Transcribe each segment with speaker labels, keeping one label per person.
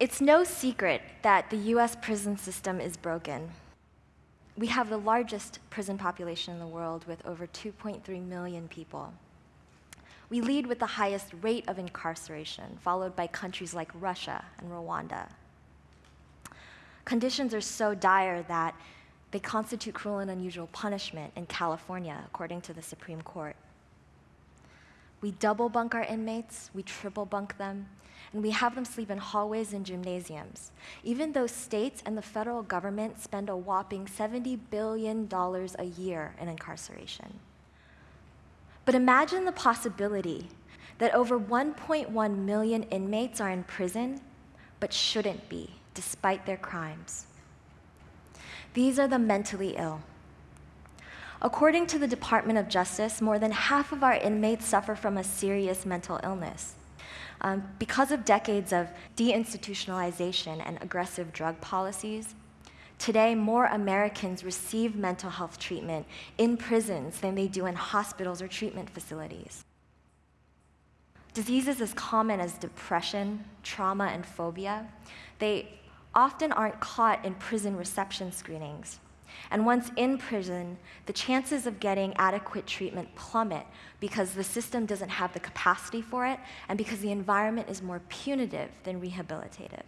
Speaker 1: It's no secret that the US prison system is broken. We have the largest prison population in the world with over 2.3 million people. We lead with the highest rate of incarceration, followed by countries like Russia and Rwanda. Conditions are so dire that they constitute cruel and unusual punishment in California, according to the Supreme Court. We double bunk our inmates, we triple bunk them, and we have them sleep in hallways and gymnasiums, even though states and the federal government spend a whopping $70 billion a year in incarceration. But imagine the possibility that over 1.1 million inmates are in prison but shouldn't be, despite their crimes. These are the mentally ill. According to the Department of Justice, more than half of our inmates suffer from a serious mental illness. Um, because of decades of deinstitutionalization and aggressive drug policies, today more Americans receive mental health treatment in prisons than they do in hospitals or treatment facilities. Diseases as common as depression, trauma, and phobia, they often aren't caught in prison reception screenings. And once in prison, the chances of getting adequate treatment plummet because the system doesn't have the capacity for it and because the environment is more punitive than rehabilitative.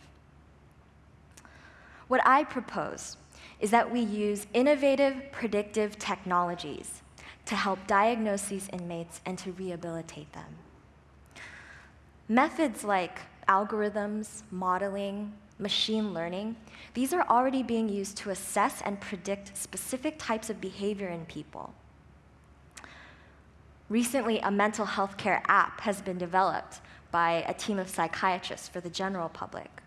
Speaker 1: What I propose is that we use innovative predictive technologies to help diagnose these inmates and to rehabilitate them. Methods like algorithms, modeling, machine learning, these are already being used to assess and predict specific types of behavior in people. Recently, a mental health care app has been developed by a team of psychiatrists for the general public.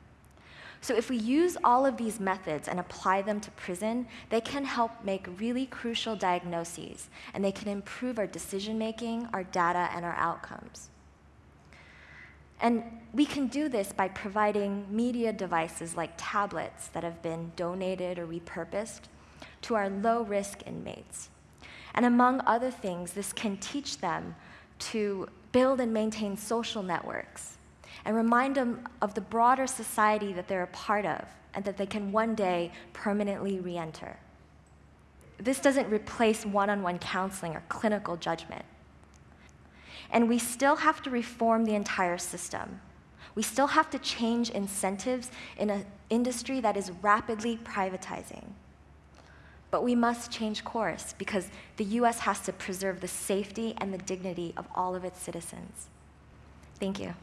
Speaker 1: So if we use all of these methods and apply them to prison, they can help make really crucial diagnoses, and they can improve our decision making, our data, and our outcomes. And we can do this by providing media devices like tablets that have been donated or repurposed to our low-risk inmates. And among other things, this can teach them to build and maintain social networks and remind them of the broader society that they're a part of and that they can one day permanently re-enter. This doesn't replace one-on-one -on -one counseling or clinical judgment. And we still have to reform the entire system. We still have to change incentives in an industry that is rapidly privatizing. But we must change course because the US has to preserve the safety and the dignity of all of its citizens. Thank you.